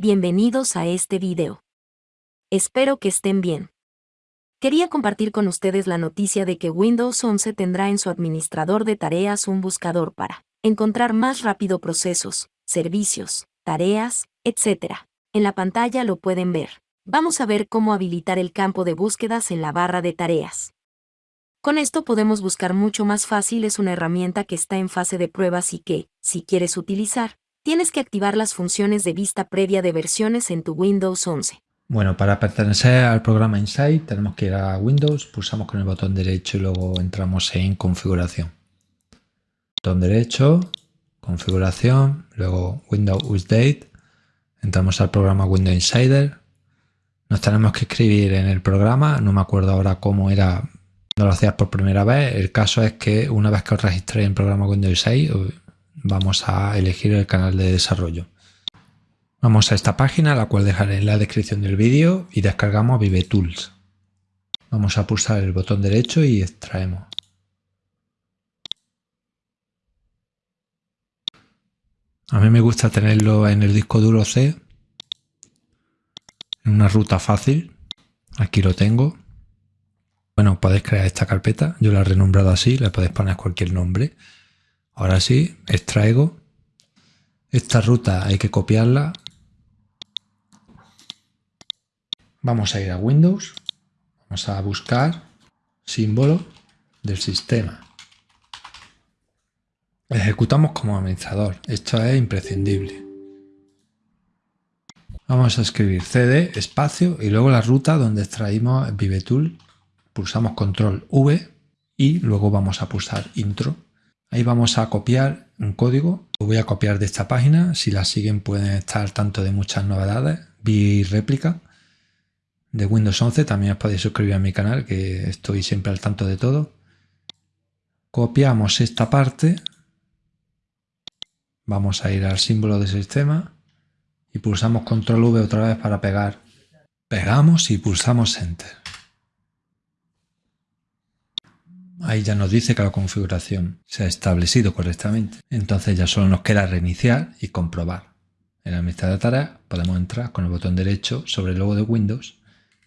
bienvenidos a este video. Espero que estén bien. Quería compartir con ustedes la noticia de que Windows 11 tendrá en su administrador de tareas un buscador para encontrar más rápido procesos, servicios, tareas, etc. En la pantalla lo pueden ver. Vamos a ver cómo habilitar el campo de búsquedas en la barra de tareas. Con esto podemos buscar mucho más fácil, es una herramienta que está en fase de pruebas y que, si quieres utilizar, tienes que activar las funciones de vista previa de versiones en tu Windows 11. Bueno, para pertenecer al programa Insight tenemos que ir a Windows, pulsamos con el botón derecho y luego entramos en configuración. Botón derecho, configuración, luego Windows Update, entramos al programa Windows Insider, nos tenemos que escribir en el programa, no me acuerdo ahora cómo era no lo hacías por primera vez, el caso es que una vez que os registréis en el programa Windows 6 vamos a elegir el canal de desarrollo. Vamos a esta página, la cual dejaré en la descripción del vídeo y descargamos Vive Tools. Vamos a pulsar el botón derecho y extraemos. A mí me gusta tenerlo en el disco duro C, en una ruta fácil. Aquí lo tengo. Bueno, podéis crear esta carpeta, yo la he renombrado así, le podéis poner cualquier nombre. Ahora sí, extraigo. Esta ruta hay que copiarla. Vamos a ir a Windows, vamos a buscar símbolo del sistema. Ejecutamos como administrador, esto es imprescindible. Vamos a escribir cd espacio y luego la ruta donde extraímos ViveTool pulsamos control V y luego vamos a pulsar intro. Ahí vamos a copiar un código. Lo voy a copiar de esta página. Si la siguen pueden estar tanto de muchas novedades. Vi réplica de Windows 11. También os podéis suscribir a mi canal que estoy siempre al tanto de todo. Copiamos esta parte. Vamos a ir al símbolo de sistema y pulsamos control V otra vez para pegar. Pegamos y pulsamos enter. Ahí ya nos dice que la configuración se ha establecido correctamente. Entonces ya solo nos queda reiniciar y comprobar. En la administrador de tareas podemos entrar con el botón derecho sobre el logo de Windows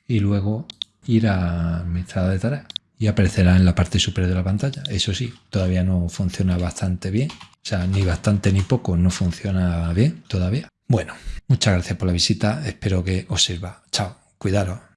y luego ir a administrador de tareas y aparecerá en la parte superior de la pantalla. Eso sí, todavía no funciona bastante bien. O sea, ni bastante ni poco, no funciona bien todavía. Bueno, muchas gracias por la visita. Espero que os sirva. Chao, cuidaros.